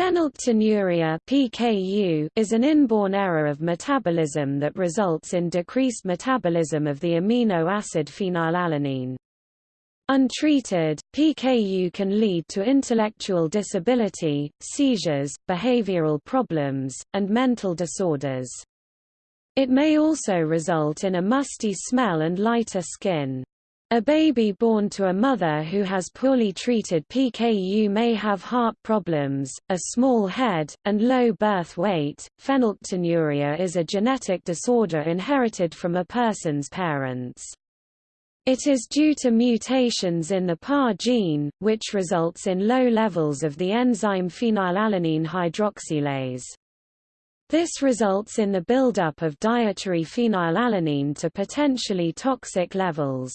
Phenylketonuria (PKU) is an inborn error of metabolism that results in decreased metabolism of the amino acid phenylalanine. Untreated, PKU can lead to intellectual disability, seizures, behavioral problems, and mental disorders. It may also result in a musty smell and lighter skin. A baby born to a mother who has poorly treated PKU may have heart problems, a small head, and low birth weight. Phenylketonuria is a genetic disorder inherited from a person's parents. It is due to mutations in the PAH gene, which results in low levels of the enzyme phenylalanine hydroxylase. This results in the buildup of dietary phenylalanine to potentially toxic levels.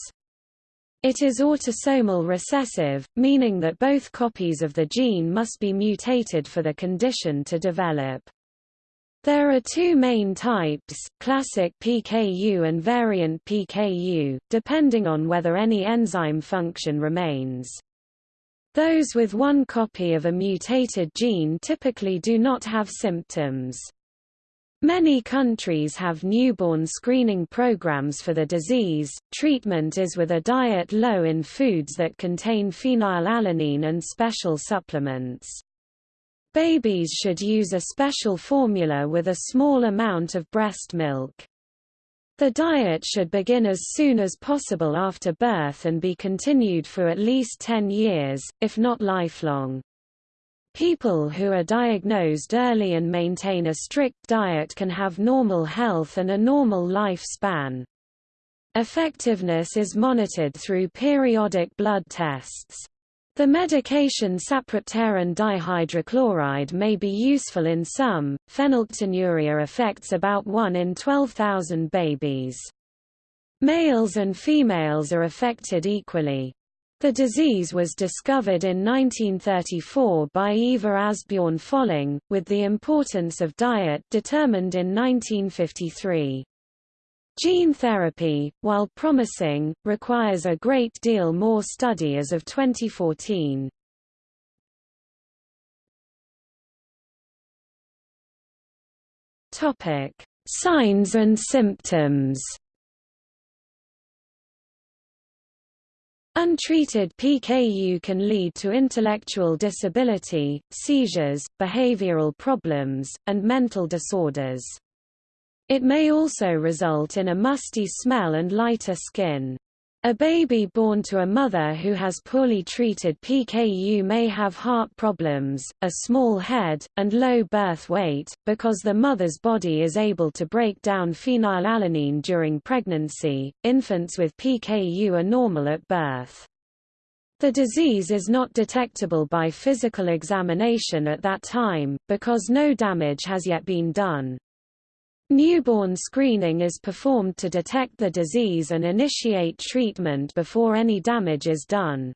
It is autosomal recessive, meaning that both copies of the gene must be mutated for the condition to develop. There are two main types, classic PKU and variant PKU, depending on whether any enzyme function remains. Those with one copy of a mutated gene typically do not have symptoms. Many countries have newborn screening programs for the disease. Treatment is with a diet low in foods that contain phenylalanine and special supplements. Babies should use a special formula with a small amount of breast milk. The diet should begin as soon as possible after birth and be continued for at least 10 years, if not lifelong. People who are diagnosed early and maintain a strict diet can have normal health and a normal lifespan. Effectiveness is monitored through periodic blood tests. The medication sapropterin dihydrochloride may be useful in some. Phenylketonuria affects about 1 in 12,000 babies. Males and females are affected equally. The disease was discovered in 1934 by Ivar Asbjorn Folling, with the importance of diet determined in 1953. Gene therapy, while promising, requires a great deal more study as of 2014. Signs and symptoms Untreated PKU can lead to intellectual disability, seizures, behavioral problems, and mental disorders. It may also result in a musty smell and lighter skin. A baby born to a mother who has poorly treated PKU may have heart problems, a small head, and low birth weight, because the mother's body is able to break down phenylalanine during pregnancy. Infants with PKU are normal at birth. The disease is not detectable by physical examination at that time, because no damage has yet been done. Newborn screening is performed to detect the disease and initiate treatment before any damage is done.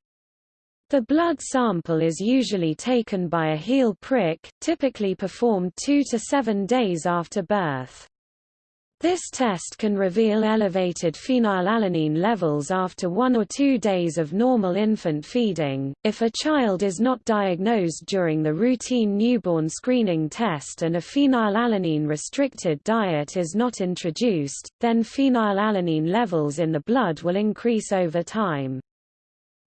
The blood sample is usually taken by a heel prick, typically performed two to seven days after birth. This test can reveal elevated phenylalanine levels after one or two days of normal infant feeding. If a child is not diagnosed during the routine newborn screening test and a phenylalanine restricted diet is not introduced, then phenylalanine levels in the blood will increase over time.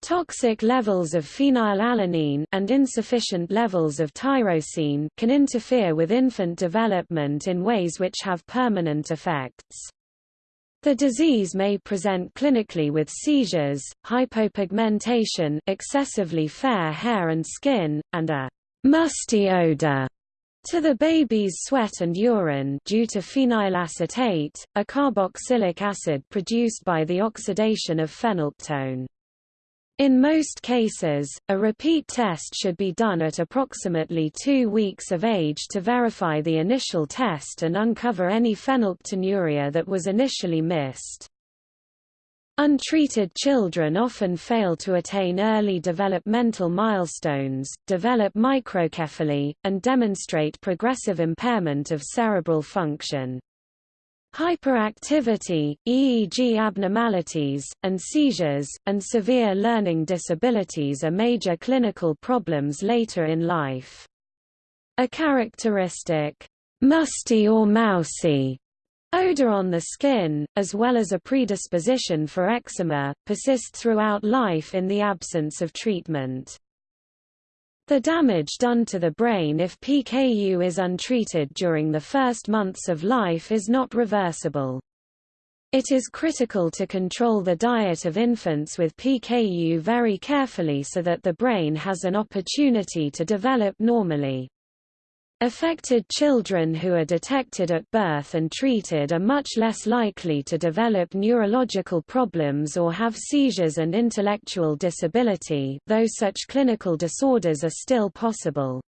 Toxic levels of phenylalanine and insufficient levels of tyrosine can interfere with infant development in ways which have permanent effects. The disease may present clinically with seizures, hypopigmentation, excessively fair hair and skin, and a musty odor to the baby's sweat and urine due to phenylacetate, a carboxylic acid produced by the oxidation of phenylketone. In most cases, a repeat test should be done at approximately two weeks of age to verify the initial test and uncover any phenylketonuria that was initially missed. Untreated children often fail to attain early developmental milestones, develop microcephaly, and demonstrate progressive impairment of cerebral function. Hyperactivity, EEG abnormalities, and seizures, and severe learning disabilities are major clinical problems later in life. A characteristic, musty or mousy odor on the skin, as well as a predisposition for eczema, persist throughout life in the absence of treatment. The damage done to the brain if PKU is untreated during the first months of life is not reversible. It is critical to control the diet of infants with PKU very carefully so that the brain has an opportunity to develop normally. Affected children who are detected at birth and treated are much less likely to develop neurological problems or have seizures and intellectual disability, though such clinical disorders are still possible.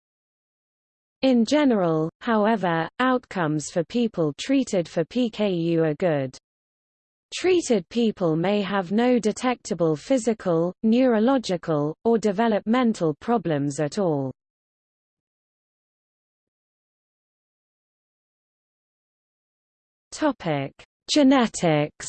In general, however, outcomes for people treated for PKU are good. Treated people may have no detectable physical, neurological, or developmental problems at all. Topic: Genetics.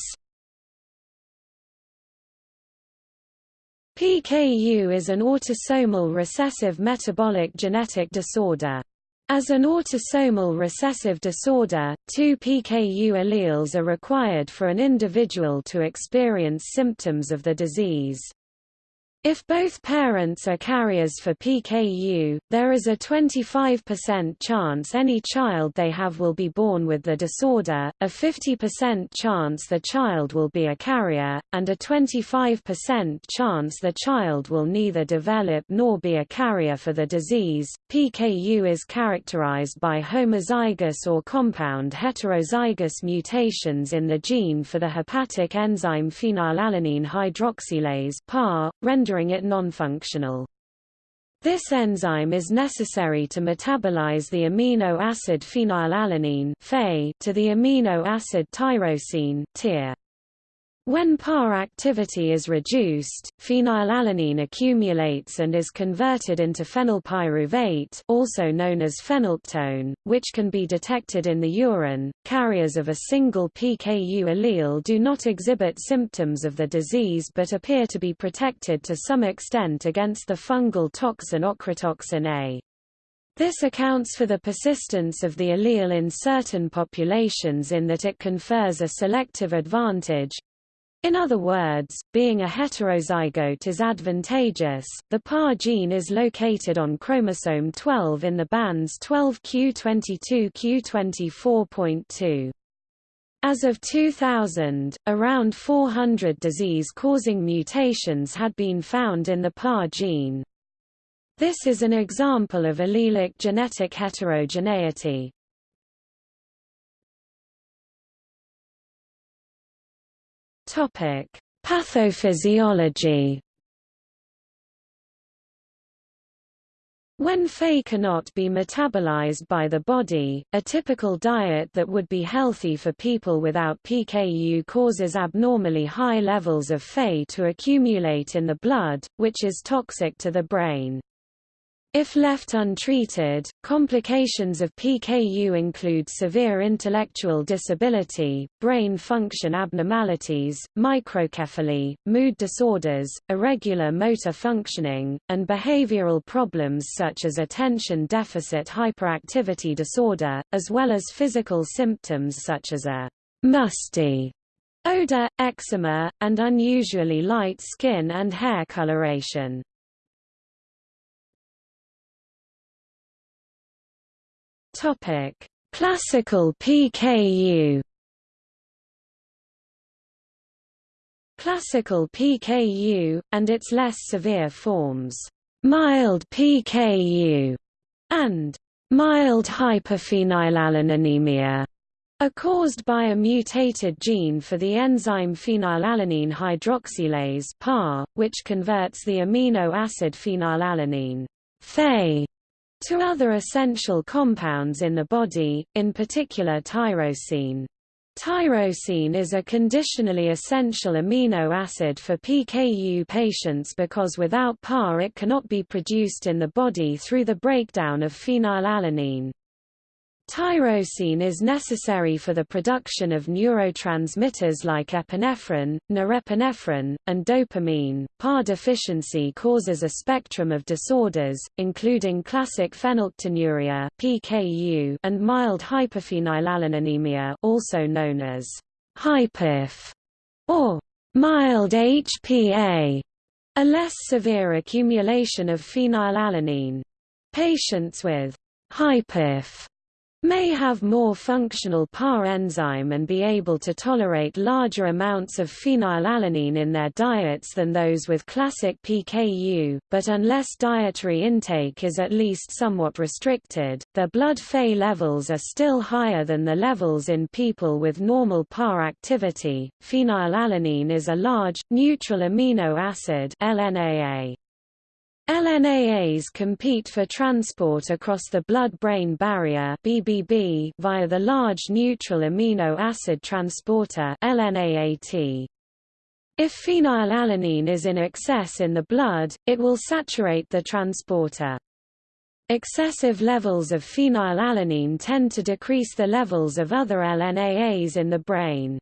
PKU is an autosomal recessive metabolic genetic disorder. As an autosomal recessive disorder, two PKU alleles are required for an individual to experience symptoms of the disease. If both parents are carriers for PKU, there is a 25% chance any child they have will be born with the disorder, a 50% chance the child will be a carrier, and a 25% chance the child will neither develop nor be a carrier for the disease. PKU is characterized by homozygous or compound heterozygous mutations in the gene for the hepatic enzyme phenylalanine hydroxylase (PAH), rendering it nonfunctional. This enzyme is necessary to metabolize the amino acid phenylalanine to the amino acid tyrosine (TYR). When PAH activity is reduced, phenylalanine accumulates and is converted into phenylpyruvate also known as phenylketone, which can be detected in the urine. Carriers of a single PKU allele do not exhibit symptoms of the disease but appear to be protected to some extent against the fungal toxin ochratoxin A. This accounts for the persistence of the allele in certain populations in that it confers a selective advantage, in other words, being a heterozygote is advantageous. The PAH gene is located on chromosome 12 in the bands 12q22q24.2. As of 2000, around 400 disease-causing mutations had been found in the PAH gene. This is an example of allelic genetic heterogeneity. Topic: Pathophysiology. When Phe cannot be metabolized by the body, a typical diet that would be healthy for people without PKU causes abnormally high levels of Phe to accumulate in the blood, which is toxic to the brain. If left untreated, complications of PKU include severe intellectual disability, brain function abnormalities, microcephaly, mood disorders, irregular motor functioning, and behavioral problems such as attention deficit hyperactivity disorder, as well as physical symptoms such as a musty odor, eczema, and unusually light skin and hair coloration. Topic: Classical PKU. Classical PKU, and its less severe forms, mild PKU, and mild hyperphenylalaninemia, are caused by a mutated gene for the enzyme phenylalanine hydroxylase PAH, which converts the amino acid phenylalanine Phe to other essential compounds in the body, in particular tyrosine. Tyrosine is a conditionally essential amino acid for PKU patients because without PAH it cannot be produced in the body through the breakdown of phenylalanine. Tyrosine is necessary for the production of neurotransmitters like epinephrine, norepinephrine, and dopamine. PAH deficiency causes a spectrum of disorders, including classic phenylketonuria (PKU) and mild hyperphenylalaninemia, also known as hyperphe or mild HPA, a less severe accumulation of phenylalanine. Patients with hyperphe may have more functional PAH enzyme and be able to tolerate larger amounts of phenylalanine in their diets than those with classic PKU, but unless dietary intake is at least somewhat restricted, their blood Phe levels are still higher than the levels in people with normal PAH activity. Phenylalanine is a large, neutral amino acid LNAA. LNAAs compete for transport across the blood-brain barrier BBB via the large neutral amino acid transporter LNAAT. If phenylalanine is in excess in the blood, it will saturate the transporter. Excessive levels of phenylalanine tend to decrease the levels of other LNAAs in the brain.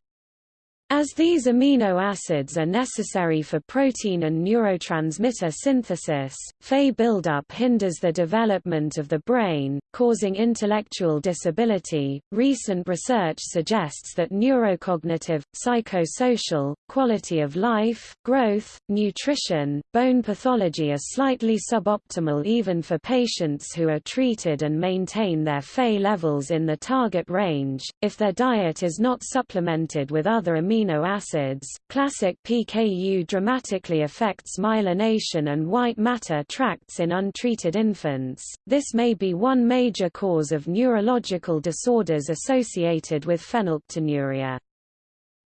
As these amino acids are necessary for protein and neurotransmitter synthesis, Phe buildup hinders the development of the brain, causing intellectual disability. Recent research suggests that neurocognitive, psychosocial, quality of life, growth, nutrition, bone pathology are slightly suboptimal even for patients who are treated and maintain their Phe levels in the target range, if their diet is not supplemented with other amino amino acids. Classic PKU dramatically affects myelination and white matter tracts in untreated infants. This may be one major cause of neurological disorders associated with phenylketonuria.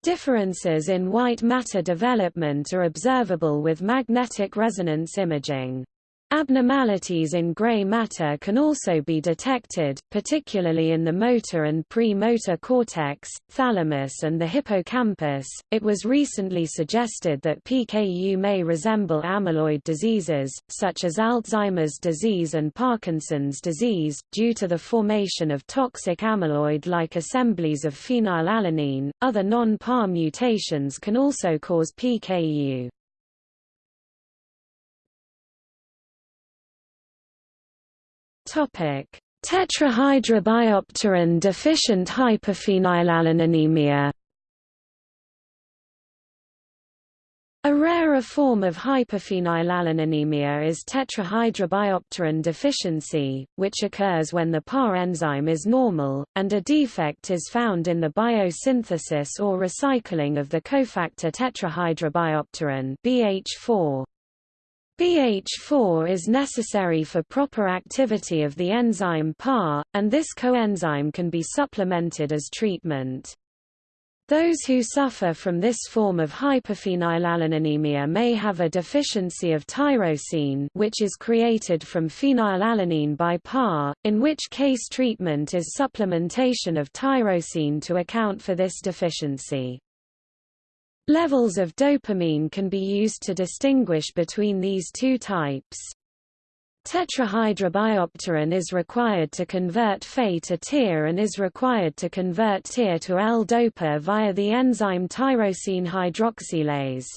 Differences in white matter development are observable with magnetic resonance imaging. Abnormalities in gray matter can also be detected, particularly in the motor and pre-motor cortex, thalamus and the hippocampus. It was recently suggested that PKU may resemble amyloid diseases, such as Alzheimer's disease and Parkinson's disease, due to the formation of toxic amyloid-like assemblies of phenylalanine. Other non-PAH mutations can also cause PKU. Tetrahydrobiopterin deficient hyperphenylalaninemia. A rarer form of hyperphenylalaninemia is tetrahydrobiopterin deficiency, which occurs when the PAH enzyme is normal, and a defect is found in the biosynthesis or recycling of the cofactor tetrahydrobiopterin BH4. BH4 is necessary for proper activity of the enzyme PAH, and this coenzyme can be supplemented as treatment. Those who suffer from this form of hyperphenylalaninemia may have a deficiency of tyrosine which is created from phenylalanine by PAH, in which case treatment is supplementation of tyrosine to account for this deficiency. Levels of dopamine can be used to distinguish between these two types. Tetrahydrobiopterin is required to convert Phe to Tyr and is required to convert Tyr to L-DOPA via the enzyme tyrosine hydroxylase.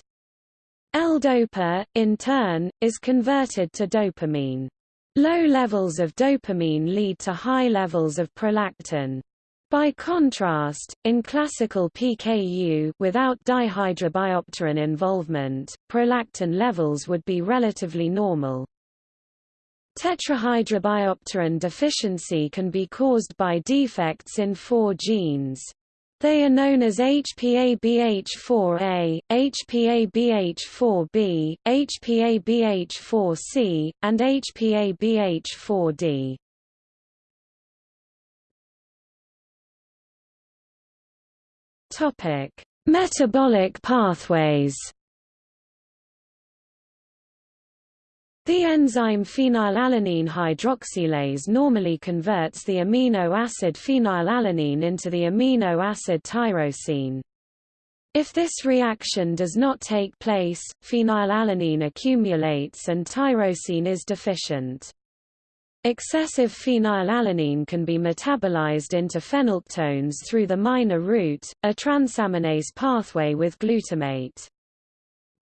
L-DOPA, in turn, is converted to dopamine. Low levels of dopamine lead to high levels of prolactin. By contrast, in classical PKU without dihydrobiopterin involvement, prolactin levels would be relatively normal. Tetrahydrobiopterin deficiency can be caused by defects in four genes. They are known as HPABH4A, HPABH4B, HPABH4C, and HPABH4D. Topic: Metabolic pathways. The enzyme phenylalanine hydroxylase normally converts the amino acid phenylalanine into the amino acid tyrosine. If this reaction does not take place, phenylalanine accumulates and tyrosine is deficient. Excessive phenylalanine can be metabolized into phenylketones through the minor route, a transaminase pathway with glutamate.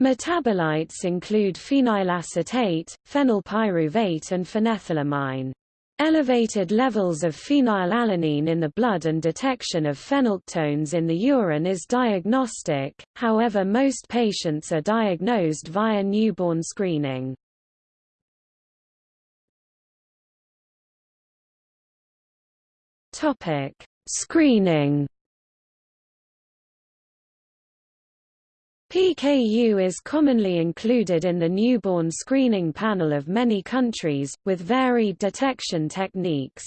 Metabolites include phenylacetate, phenylpyruvate and phenethylamine. Elevated levels of phenylalanine in the blood and detection of phenylketones in the urine is diagnostic, however most patients are diagnosed via newborn screening. Screening PKU is commonly included in the newborn screening panel of many countries, with varied detection techniques.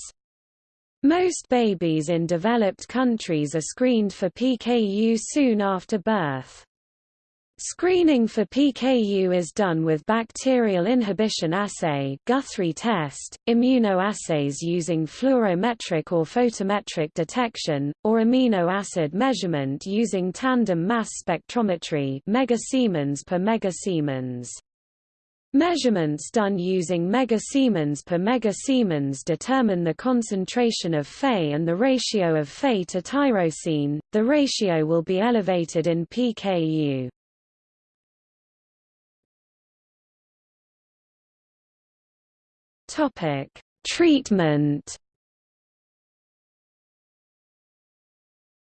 Most babies in developed countries are screened for PKU soon after birth. Screening for PKU is done with bacterial inhibition assay Guthrie test, immunoassays using fluorometric or photometric detection, or amino acid measurement using tandem mass spectrometry megasiemens per megasiemens. Measurements done using megasiemens per megasiemens determine the concentration of Phe and the ratio of Phe to tyrosine. The ratio will be elevated in PKU. Topic: Treatment.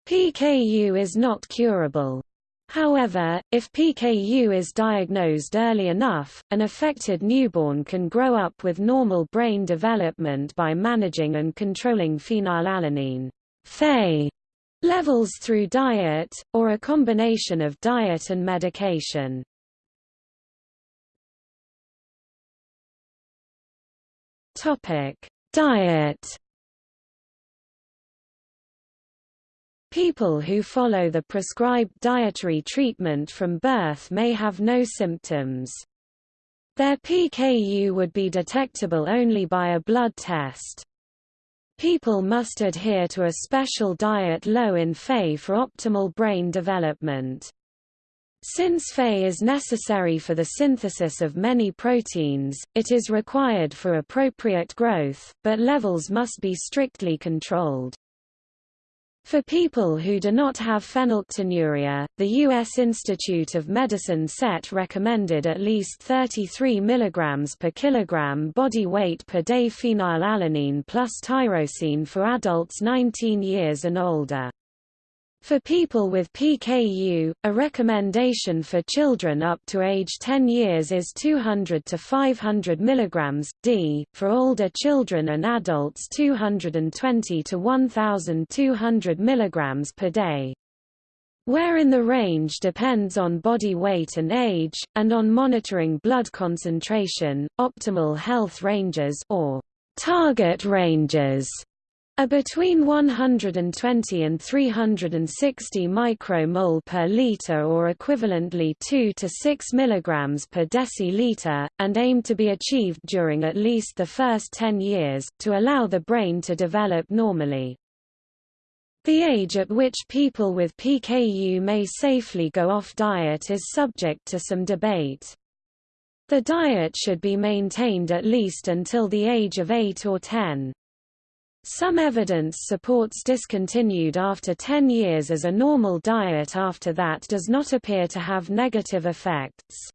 PKU is not curable. However, if PKU is diagnosed early enough, an affected newborn can grow up with normal brain development by managing and controlling phenylalanine Phe levels through diet, or a combination of diet and medication. Diet. People who follow the prescribed dietary treatment from birth may have no symptoms. Their PKU would be detectable only by a blood test. People must adhere to a special diet low in Phe for optimal brain development. Since Phe is necessary for the synthesis of many proteins, it is required for appropriate growth, but levels must be strictly controlled. For people who do not have phenylketonuria, the U.S. Institute of Medicine set recommended at least 33 mg per kilogram body weight per day phenylalanine plus tyrosine for adults 19 years and older. For people with PKU, a recommendation for children up to age 10 years is 200 to 500 mg d, for older children and adults 220 to 1200 mg per day. Where in the range depends on body weight and age, and on monitoring blood concentration, optimal health ranges or target ranges are between 120 and 360 micromole per liter or equivalently 2 to 6 mg per deciliter, and aim to be achieved during at least the first 10 years, to allow the brain to develop normally. The age at which people with PKU may safely go off diet is subject to some debate. The diet should be maintained at least until the age of 8 or 10. Some evidence supports discontinued after 10 years as a normal diet after that does not appear to have negative effects.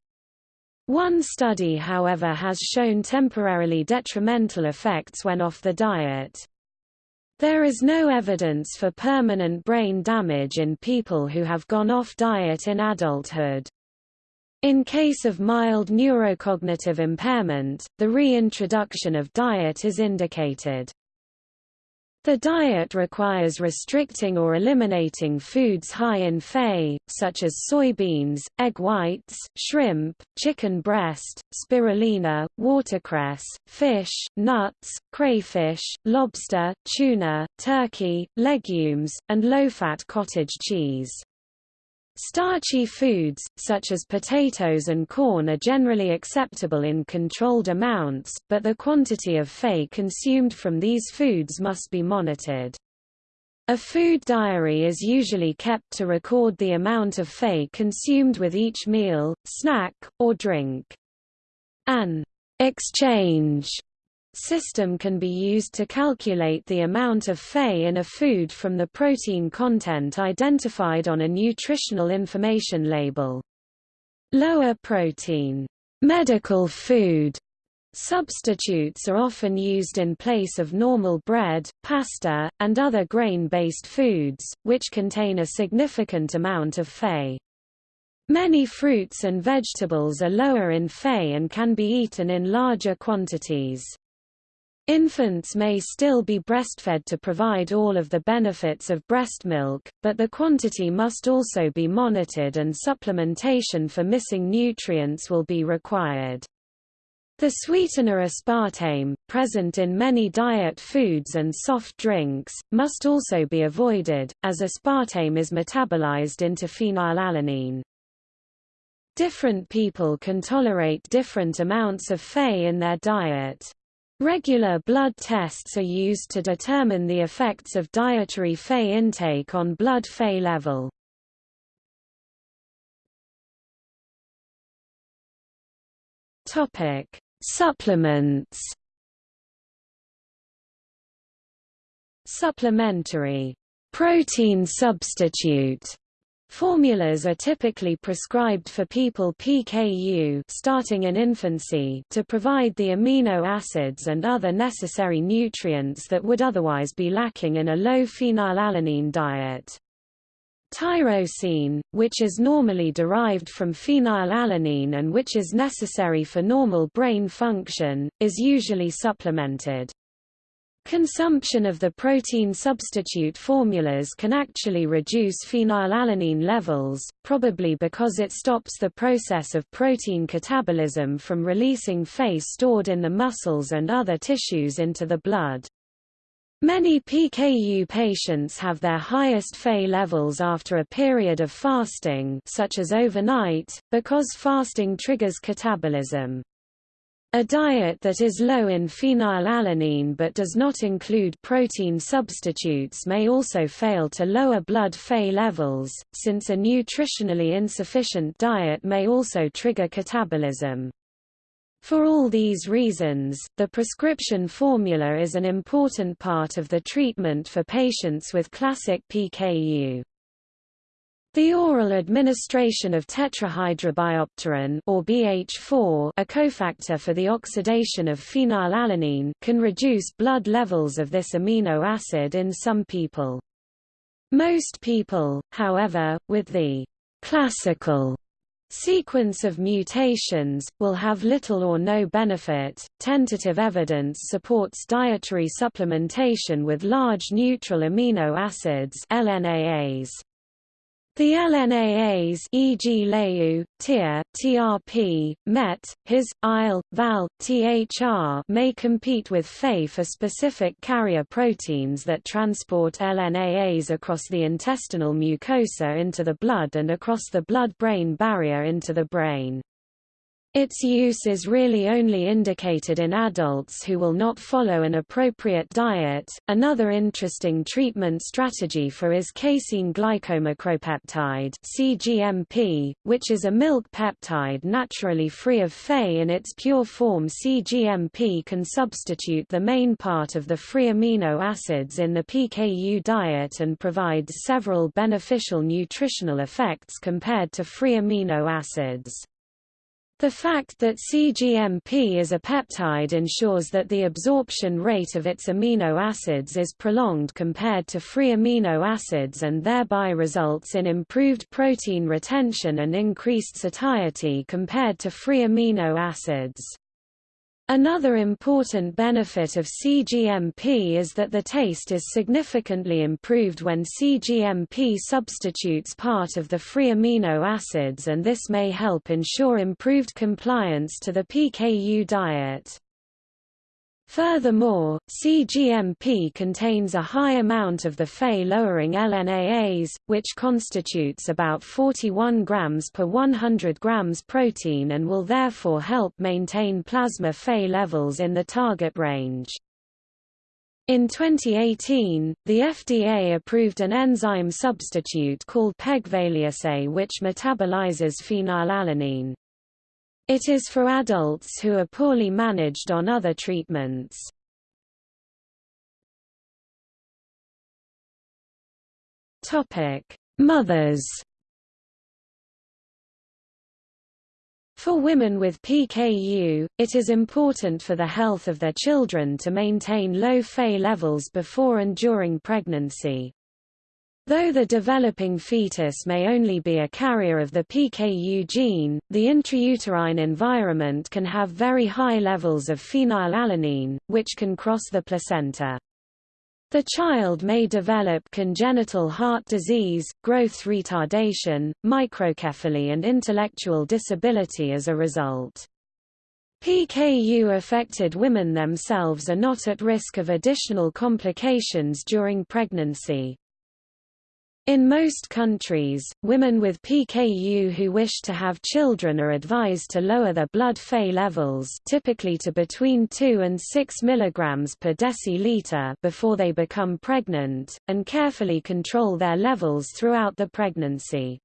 One study however has shown temporarily detrimental effects when off the diet. There is no evidence for permanent brain damage in people who have gone off diet in adulthood. In case of mild neurocognitive impairment, the reintroduction of diet is indicated. The diet requires restricting or eliminating foods high in Phe, such as soybeans, egg whites, shrimp, chicken breast, spirulina, watercress, fish, nuts, crayfish, lobster, tuna, turkey, legumes, and low-fat cottage cheese. Starchy foods, such as potatoes and corn are generally acceptable in controlled amounts, but the quantity of Phe consumed from these foods must be monitored. A food diary is usually kept to record the amount of Phe consumed with each meal, snack, or drink. An exchange system can be used to calculate the amount of Phe in a food from the protein content identified on a nutritional information label. Lower protein medical food Substitutes are often used in place of normal bread, pasta, and other grain-based foods, which contain a significant amount of Phe. Many fruits and vegetables are lower in Phe and can be eaten in larger quantities. Infants may still be breastfed to provide all of the benefits of breast milk, but the quantity must also be monitored and supplementation for missing nutrients will be required. The sweetener aspartame, present in many diet foods and soft drinks, must also be avoided, as aspartame is metabolized into phenylalanine. Different people can tolerate different amounts of Phe in their diet. Regular blood tests are used to determine the effects of dietary Phe intake on blood Phe level. Topic: Supplements Supplementary protein substitute Formulas are typically prescribed for people PKU starting in infancy to provide the amino acids and other necessary nutrients that would otherwise be lacking in a low phenylalanine diet. Tyrosine, which is normally derived from phenylalanine and which is necessary for normal brain function, is usually supplemented. Consumption of the protein substitute formulas can actually reduce phenylalanine levels, probably because it stops the process of protein catabolism from releasing Phe stored in the muscles and other tissues into the blood. Many PKU patients have their highest Phe levels after a period of fasting such as overnight, because fasting triggers catabolism. A diet that is low in phenylalanine but does not include protein substitutes may also fail to lower blood Phe levels, since a nutritionally insufficient diet may also trigger catabolism. For all these reasons, the prescription formula is an important part of the treatment for patients with classic PKU. The oral administration of tetrahydrobiopterin or BH4, a cofactor for the oxidation of phenylalanine, can reduce blood levels of this amino acid in some people. Most people, however, with the classical Sequence of mutations, will have little or no benefit. Tentative evidence supports dietary supplementation with large neutral amino acids LNAAs. The LNAAs e.g. LEU, TYR, TRP, MET, HIS, IL, VAL, THR may compete with Phe for specific carrier proteins that transport LNAAs across the intestinal mucosa into the blood and across the blood-brain barrier into the brain. Its use is really only indicated in adults who will not follow an appropriate diet. Another interesting treatment strategy for is casein glycomacropeptide (CGMP), which is a milk peptide naturally free of Phe in its pure form. CGMP can substitute the main part of the free amino acids in the PKU diet and provides several beneficial nutritional effects compared to free amino acids. The fact that CGMP is a peptide ensures that the absorption rate of its amino acids is prolonged compared to free amino acids and thereby results in improved protein retention and increased satiety compared to free amino acids. Another important benefit of CGMP is that the taste is significantly improved when CGMP substitutes part of the free amino acids and this may help ensure improved compliance to the PKU diet. Furthermore, CGMP contains a high amount of the Phe-lowering LNAAs, which constitutes about 41 grams per 100 grams protein and will therefore help maintain plasma Phe levels in the target range. In 2018, the FDA approved an enzyme substitute called pegvaliase which metabolizes phenylalanine. It is for adults who are poorly managed on other treatments. Mothers For women with PKU, it is important for the health of their children to maintain low Phe levels before and during pregnancy. Though the developing fetus may only be a carrier of the PKU gene, the intrauterine environment can have very high levels of phenylalanine, which can cross the placenta. The child may develop congenital heart disease, growth retardation, microcephaly and intellectual disability as a result. PKU-affected women themselves are not at risk of additional complications during pregnancy. In most countries, women with PKU who wish to have children are advised to lower their blood Phe levels typically to between 2 and 6 mg per deciliter before they become pregnant, and carefully control their levels throughout the pregnancy.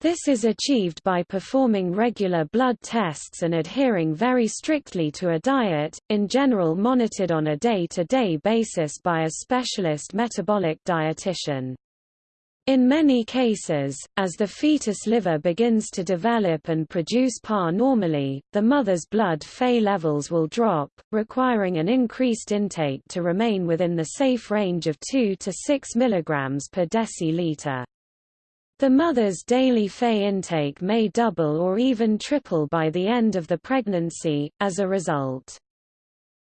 This is achieved by performing regular blood tests and adhering very strictly to a diet, in general monitored on a day-to-day -day basis by a specialist metabolic dietitian. In many cases, as the fetus liver begins to develop and produce PAH normally, the mother's blood Phe levels will drop, requiring an increased intake to remain within the safe range of 2 to 6 mg per deciliter. The mother's daily Phe intake may double or even triple by the end of the pregnancy, as a result.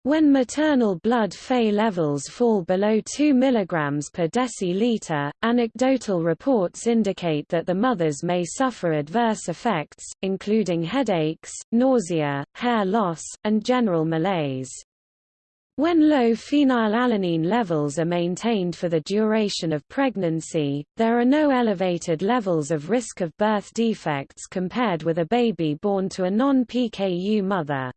When maternal blood Phe levels fall below 2 mg per deciliter, anecdotal reports indicate that the mothers may suffer adverse effects, including headaches, nausea, hair loss, and general malaise. When low phenylalanine levels are maintained for the duration of pregnancy, there are no elevated levels of risk of birth defects compared with a baby born to a non-PKU mother.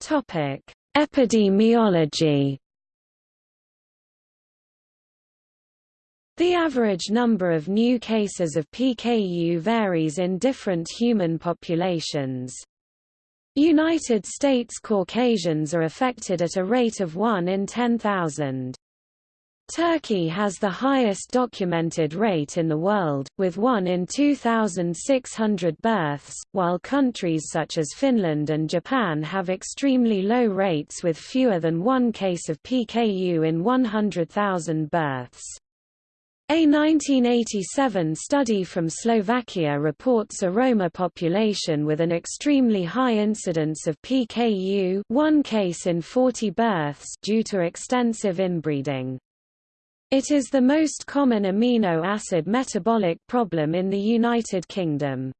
Topic: Epidemiology. The average number of new cases of PKU varies in different human populations. United States Caucasians are affected at a rate of 1 in 10,000. Turkey has the highest documented rate in the world, with 1 in 2,600 births, while countries such as Finland and Japan have extremely low rates with fewer than one case of PKU in 100,000 births. A 1987 study from Slovakia reports a Roma population with an extremely high incidence of PKU one case in 40 births due to extensive inbreeding. It is the most common amino acid metabolic problem in the United Kingdom.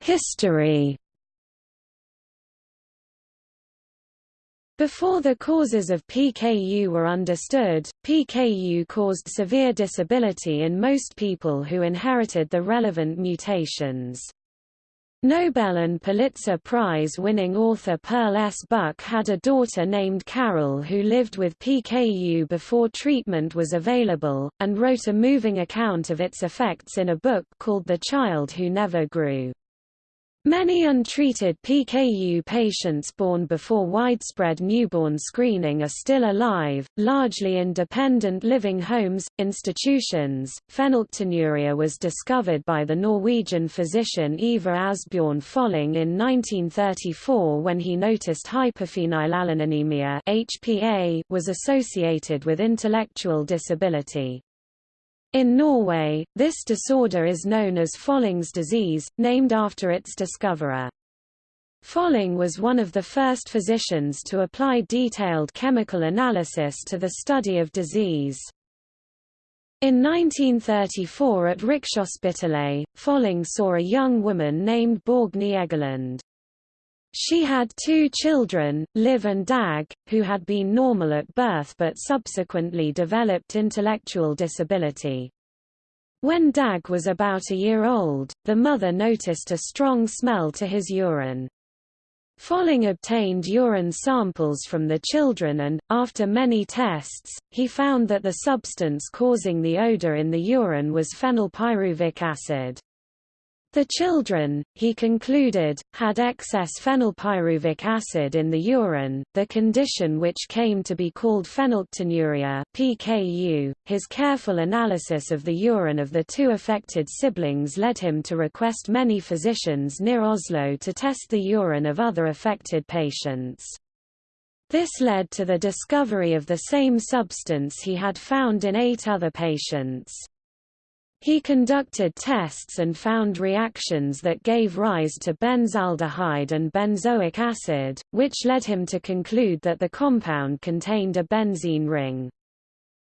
History Before the causes of PKU were understood, PKU caused severe disability in most people who inherited the relevant mutations. Nobel and Pulitzer Prize-winning author Pearl S. Buck had a daughter named Carol who lived with PKU before treatment was available, and wrote a moving account of its effects in a book called The Child Who Never Grew. Many untreated PKU patients born before widespread newborn screening are still alive, largely in dependent living homes, institutions. Phenylketonuria was discovered by the Norwegian physician Ivar Asbjorn Folling in 1934 when he noticed hyperphenylalaninemia (HPA) was associated with intellectual disability. In Norway, this disorder is known as Folling's disease, named after its discoverer. Folling was one of the first physicians to apply detailed chemical analysis to the study of disease. In 1934 at Rikshospitalet, Folling saw a young woman named Borgny Egeland. She had two children, Liv and Dag, who had been normal at birth but subsequently developed intellectual disability. When Dag was about a year old, the mother noticed a strong smell to his urine. Folling obtained urine samples from the children and, after many tests, he found that the substance causing the odor in the urine was phenylpyruvic acid. The children, he concluded, had excess phenylpyruvic acid in the urine, the condition which came to be called phenylketonuria (PKU). His careful analysis of the urine of the two affected siblings led him to request many physicians near Oslo to test the urine of other affected patients. This led to the discovery of the same substance he had found in eight other patients. He conducted tests and found reactions that gave rise to benzaldehyde and benzoic acid, which led him to conclude that the compound contained a benzene ring.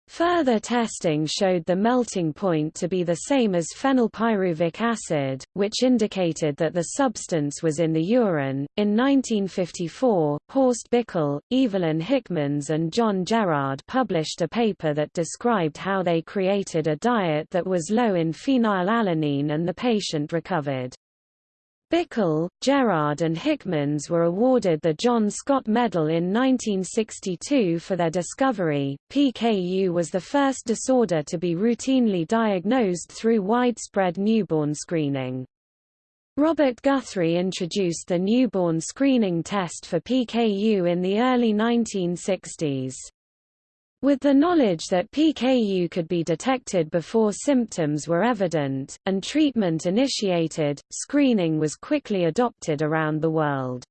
Further testing showed the melting point to be the same as phenylpyruvic acid, which indicated that the substance was in the urine. In 1954, Horst Bickel, Evelyn Hickmans, and John Gerrard published a paper that described how they created a diet that was low in phenylalanine and the patient recovered. Bickel, Gerrard and Hickmans were awarded the John Scott Medal in 1962 for their discovery. PKU was the first disorder to be routinely diagnosed through widespread newborn screening. Robert Guthrie introduced the newborn screening test for PKU in the early 1960s. With the knowledge that PKU could be detected before symptoms were evident, and treatment initiated, screening was quickly adopted around the world.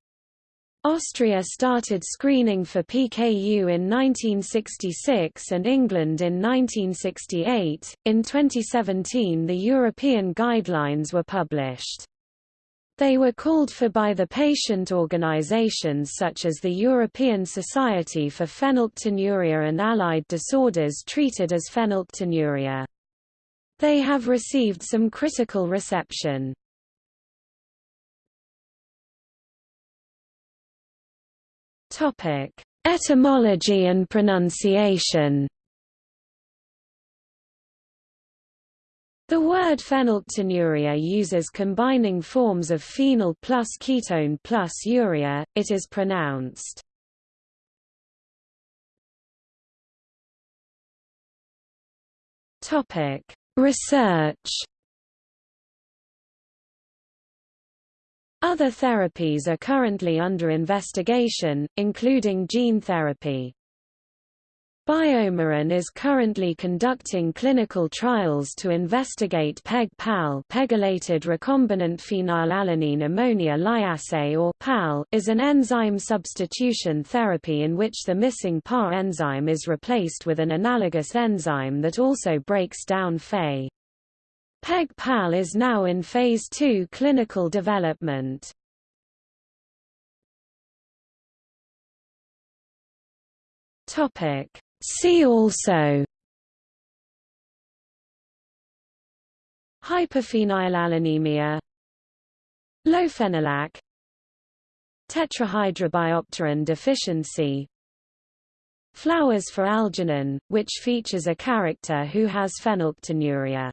Austria started screening for PKU in 1966 and England in 1968. In 2017, the European guidelines were published. They were called for by the patient organizations such as the European Society for Phenylketonuria and Allied Disorders treated as phenylketonuria. They have received some critical reception. Etymology and pronunciation The word phenylketonuria uses combining forms of phenyl plus ketone plus urea, it is pronounced Research Other therapies are currently under investigation, including gene therapy. BioMarin is currently conducting clinical trials to investigate PEG-PAL pegylated recombinant phenylalanine ammonia lyase or PAL is an enzyme substitution therapy in which the missing PAH enzyme is replaced with an analogous enzyme that also breaks down Phe. PEG-PAL is now in phase 2 clinical development. Topic See also Hyperphenylalaninemia Lofenalac Tetrahydrobiopterin deficiency Flowers for algernon, which features a character who has phenylketonuria